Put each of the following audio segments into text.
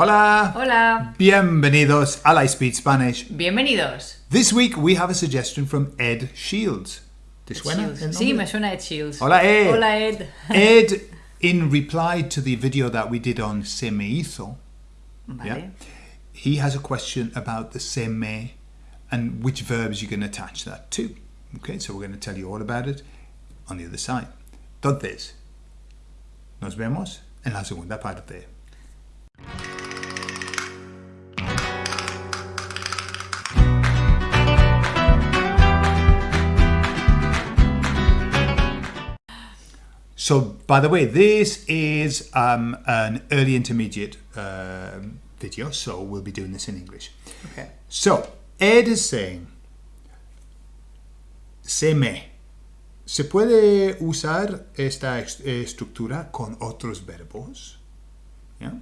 Hola. Hola. Bienvenidos a I Speed Spanish. Bienvenidos. This week we have a suggestion from Ed Shields. ¿Te suena? Shields. Sí, me suena Ed Shields. Hola, Ed. Hola, Ed. Ed, in reply to the video that we did on se me hizo, Vale. yeah, he has a question about the se me and which verbs you can attach that to. Okay, so we're going to tell you all about it on the other side. Entonces, nos vemos en la segunda parte. So, by the way, this is um, an early intermediate um video, so we'll be doing this in English. Okay. So, Ed is saying, se me. ¿Se puede usar esta estructura con otros verbos? Yeah?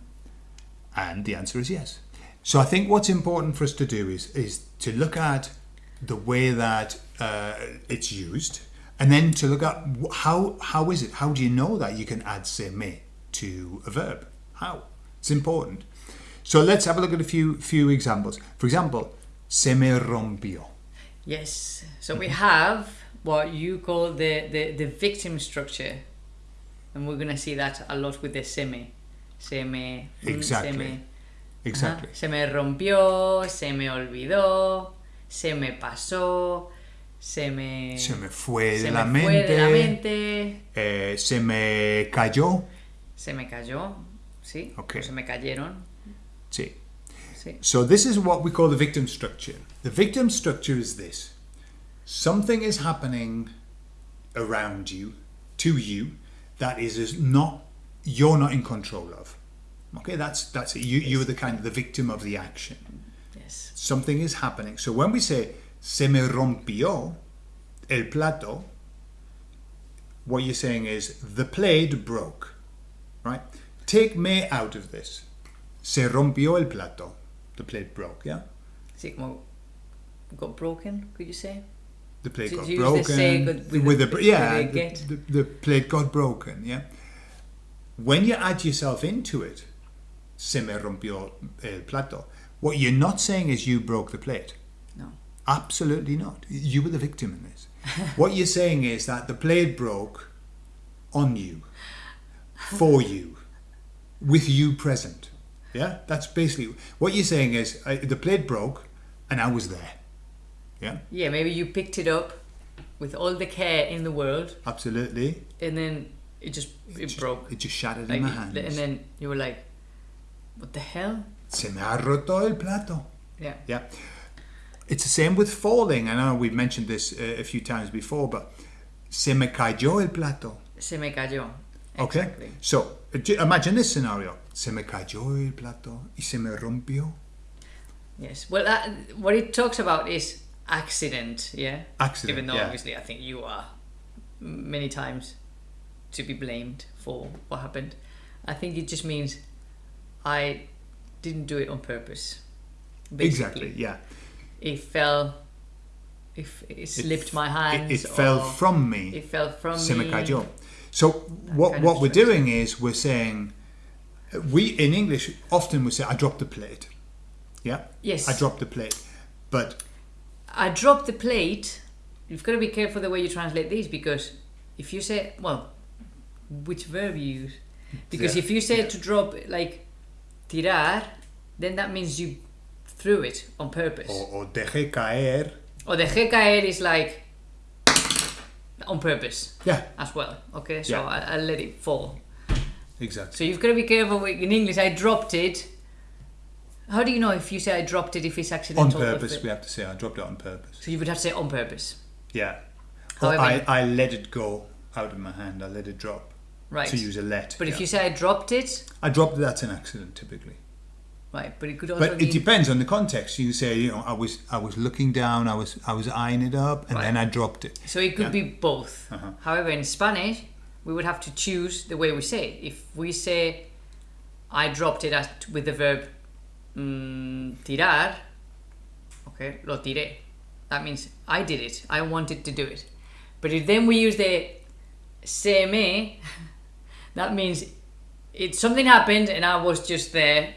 And the answer is yes. So I think what's important for us to do is, is to look at the way that uh, it's used and then to look at how, how is it? How do you know that you can add se me to a verb? How? It's important. So let's have a look at a few, few examples. For example, se me rompió. Yes. So we have what you call the, the, the victim structure. And we're going to see that a lot with the seme. Seme. mm, Exactly. seme. Exactly. Ajá. Se me rompió, se me olvidó, se me pasó, se me... Se me fue se de me la fue mente. de la mente, eh, se me cayó. se me cayó, ¿sí? Ok. Se me cayeron, Sí. ¿sí? So this is what we call the victim structure. The victim structure is this. Something is happening around you, to you, that is, is not you're not in control of. Okay, that's that's it. You you're the kind of the victim of the action. Yes. Something is happening. So when we say se me rompió el plato, what you're saying is the plate broke. Right? Take me out of this. Se rompió el plato. The plate broke, yeah? Sí, como got broken, could you say? The plate Did got you broken. say with with the- the, yeah, the, the, the plate got broken, yeah? When you add yourself into it, se me rompió el plato, what you're not saying is you broke the plate. Absolutely not. You were the victim in this. what you're saying is that the plate broke on you, for you, with you present. Yeah, that's basically what you're saying is uh, the plate broke and I was there. Yeah, Yeah, maybe you picked it up with all the care in the world absolutely. and then it just it just- broke. It just shattered Like, in my hands. and then you were like, what the hell? Se me ha roto el plato. Yeah. Yeah. It's the same with falling. I know we've mentioned this uh, a few times before, but se me cayó el plato. Se me cayó. Okay. Exactly. So uh, imagine this scenario. Se me cayó el plato y se me rompió. Yes. Well, that, what it talks about is accident. Yeah. Accident, Even though yeah. obviously I think you are many times to be blamed for what happened. I think it just means I didn't do it on purpose. Exactly. Yeah. It fell. If it slipped my hand. It, it fell from me. It fell from se me me. cayó. So what what we're doing is we're saying we in English often we say I dropped the plate. Yeah. Yes. I dropped the plate. But I dropped the plate. You've got to be careful the way you translate these because if you say, well, which verb you use? Because Yeah, if you say yeah. to drop like tirar, then that means you threw it on purpose. o, o dejé caer. Or dejé caer is like on purpose Yeah. as well. Okay, so Yeah. I, I let it fall. Exactly. So you've got to be careful with, in English. I dropped it. How do you know if you say I dropped it if it's accidental? or purpose, we have to say I dropped it on purpose. So you would have to say on purpose. Yeah. However- I, I let it go out of my hand. I let it drop. Right. To use a let. But if you say I dropped it, I dropped it, that's an accident typically. Right? But it could also But mean it depends on the context. You say, you know, I was I was looking down, I was I was eyeing it up, and then I dropped it. so. It could Yeah. be both. Uh-huh. However, in Spanish, we would have to choose the way we say it. If we say I dropped it with the verb mm, tirar, okay, lo tiré. That means I did it. I wanted to do it. But if then we use the se me, that means it something happened and I was just there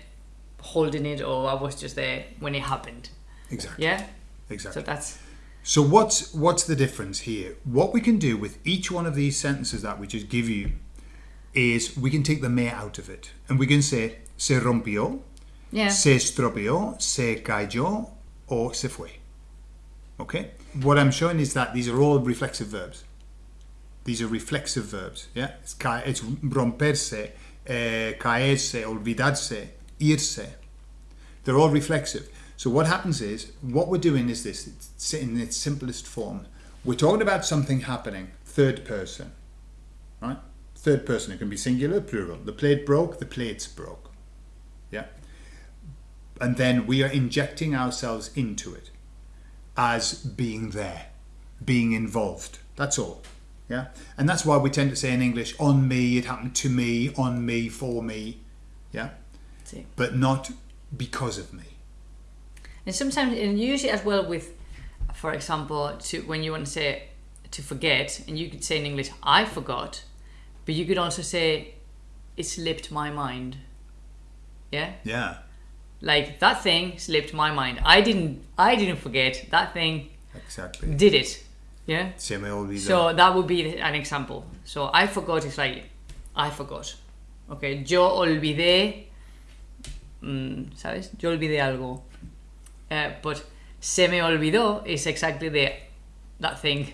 holding it or I was just there when it happened. Exactly. Yeah? Exactly. So that's So what's what's the difference here? What we can do with each one of these sentences that we just give you is we can take the me out of it and we can say se rompió, yeah. se estropeó, se cayó, or se fue. Okay? What I'm showing is that these are all reflexive verbs. These are reflexive verbs. Yeah? It's, ca- it's romperse, eh, caerse, olvidarse, irse. They're all reflexive. So what happens is, what we're doing is this, it's in its simplest form. We're talking about something happening, third person, right? Third person, it can be singular, plural. The plate broke, the plates broke. Yeah? And then we are injecting ourselves into it as being there, being involved. That's all. Yeah? And that's why we tend to say in English, on me, it happened to me, on me, for me. Yeah? See. But not because of me. And sometimes, and usually as well with, for example, to when you want to say to forget, and you could say in English, I forgot, but you could also say, it slipped my mind. Yeah? Yeah. Like that thing slipped my mind. I didn't I didn't forget. That thing Exactly. did it. Yeah? Se me olvidó. So uh, that would be an example. So I forgot is like I forgot. Okay, yo olvidé. Mm, ¿Sabes? Yo olvidé algo. Uh, but se me olvidó is exactly the that thing.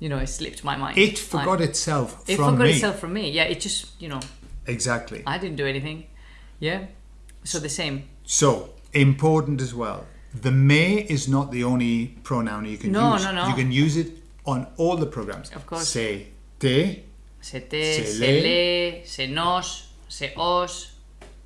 You know, it slipped my mind. it forgot I- itself It forgot me. itself from me. Yeah, it just you know Exactly. I didn't do anything. Yeah. So the same. So important as well. The me is not the only pronoun you can No, use. no, no. no. You can use it on all the programs. Of course. Se te, Se te, Se se, lee. lee, se nos, se os,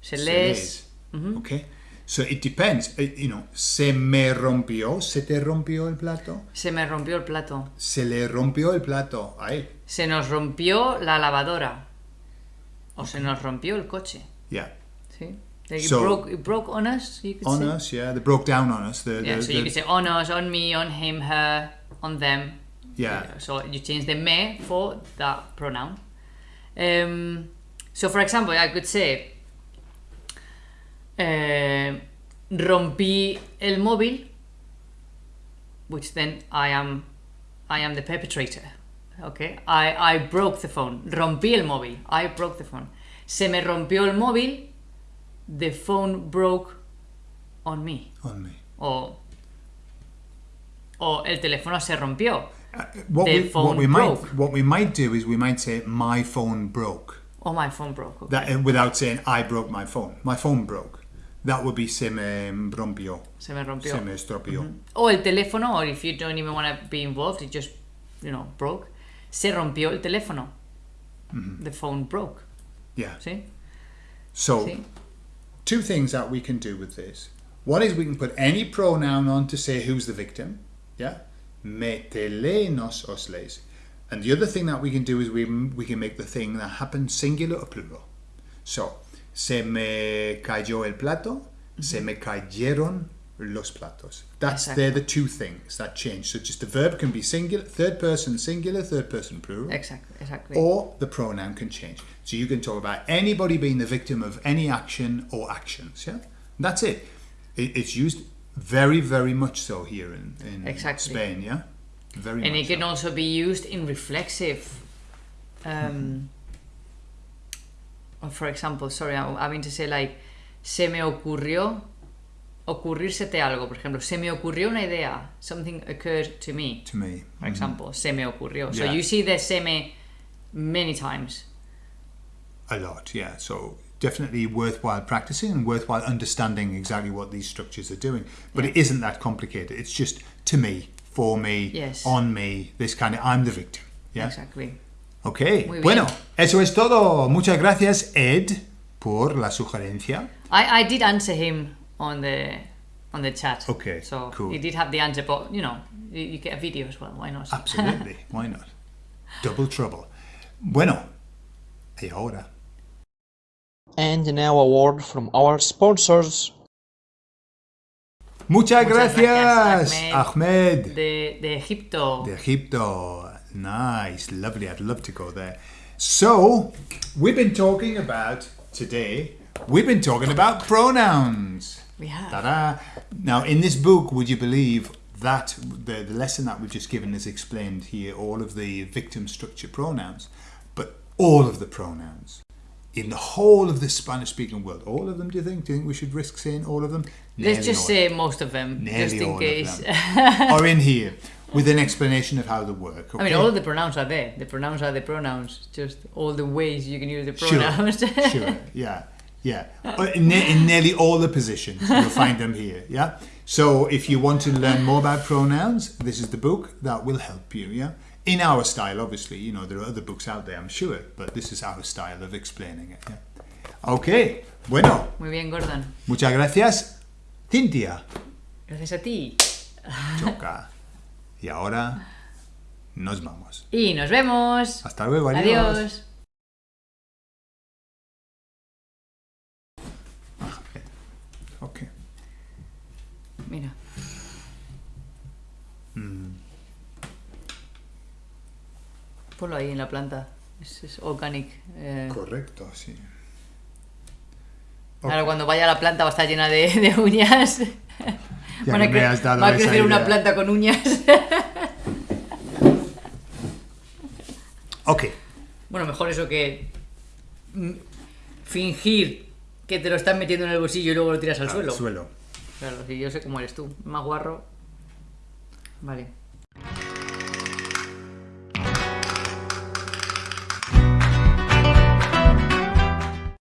se, se les. Les. Okay. So it depends. Uh, You know, se me rompió, se te rompió el plato, Se me rompió el plato. se le rompió el plato a él. Se nos rompió la lavadora. O se nos rompió el coche. Yeah. ¿Sí? Like So- it, broke, it broke on us, you could On say. us, yeah. They broke down on us. The, Yeah, the, so you the- could say on us, on me, on him, her, on them. yeah. So you change the me for that pronoun. Um, so for example, I could say eh, rompí el móvil, which then I am I am the perpetrator. Okay, I, I broke the phone. Rompí el móvil. I broke the phone. Se me rompió el móvil. The phone broke on me. On me. O, o el teléfono se rompió. Uh, what, The we, what we broke. might what we might do is we might say my phone broke. Oh, my phone broke. Okay. That uh, without saying I broke my phone. My phone broke. That would be se me rompió. Se me rompió. Se me estropeó. Mm-hmm. O oh, el teléfono, or if you don't even want to be involved, it just, you know, broke. Se rompió el teléfono. Mm-hmm. The phone broke. Yeah. ¿Sí? So ¿Sí? two things that we can do with this. One is we can put any pronoun on to say who's the victim. Yeah. Me, te, le, nos, os, les. And the other thing that we can do is we, we can make the thing that happens singular or plural. So, se me cayó el plato, se me cayeron los platos. That's Exacto. they're the two things that change. So just the verb can be singular, third person singular, third person plural Exactly. Exactly. or the pronoun can change. So you can talk about anybody being the victim of any action or actions. Yeah, that's it. it it's used very, very much so here in, in Exactly. Spain. Yeah, very and it can so. also be used in reflexive. Um, or for example, sorry, I, I mean to say like, se me ocurrió, ocurrírsete algo, por ejemplo, se me ocurrió una idea, something occurred to me, to me. for mm-hmm. example, se me ocurrió. So you see the se me many times. A lot, yeah. So definitely worthwhile practicing and worthwhile understanding exactly what these structures are doing. But it isn't that complicated. It's just to me, for me, Yes. on me, this kind of, I'm the victim. Yeah. Exactly. Ok, Muy bien. bueno, eso es todo. Muchas gracias, Ed, por la sugerencia. I, I did answer him on the on the chat. Okay, So cool. he did have the answer, but you know, you, you get a video as well. Why not? Absolutely, why not? Double trouble. Bueno, y ahora. And now a word from our sponsors. Muchas, Muchas gracias, gracias, Ahmed. De, de Egipto. De Egipto. Nice, lovely. I'd love to go there. So, we've been talking about today we've been talking about pronouns. We have. Ta-da. Now, in this book, would you believe that the, the lesson that we've just given is explained here, all of the victim structure pronouns, but all of the pronouns in the whole of the Spanish speaking world. All of them, do you think? Do you think we should risk saying all of them? Let's just say most of them, just in case. them. are in here with an explanation of how they work. I mean, all the pronouns are there. The pronouns are the pronouns. Just all the ways you can use the pronouns. sure, yeah, yeah. Uh, In, ne- in nearly all the positions, you'll find them here, yeah. So if you want to learn more about pronouns, this is the book that will help you, yeah. In our style, obviously, you know there are other books out there, I'm sure, but this is our style of explaining it. Yeah? Okay, bueno, Muy bien, Gordon. muchas gracias, Cintia. Gracias a ti. Choca. Y ahora nos vamos. Y nos vemos. Hasta luego, Adiós. Ok. Mira. Mm. Ponlo ahí en la planta. Es, es organic. eh. Correcto, sí. Ahora cuando vaya a la planta va a estar llena de, de uñas. Ya Van a que me cre- has dado va a crecer una planta con uñas. Ok. bueno, mejor eso que fingir que te lo están metiendo en el bolsillo y luego lo tiras al suelo. Suelo. Claro, si yo sé cómo eres tú. Más guarro. Vale.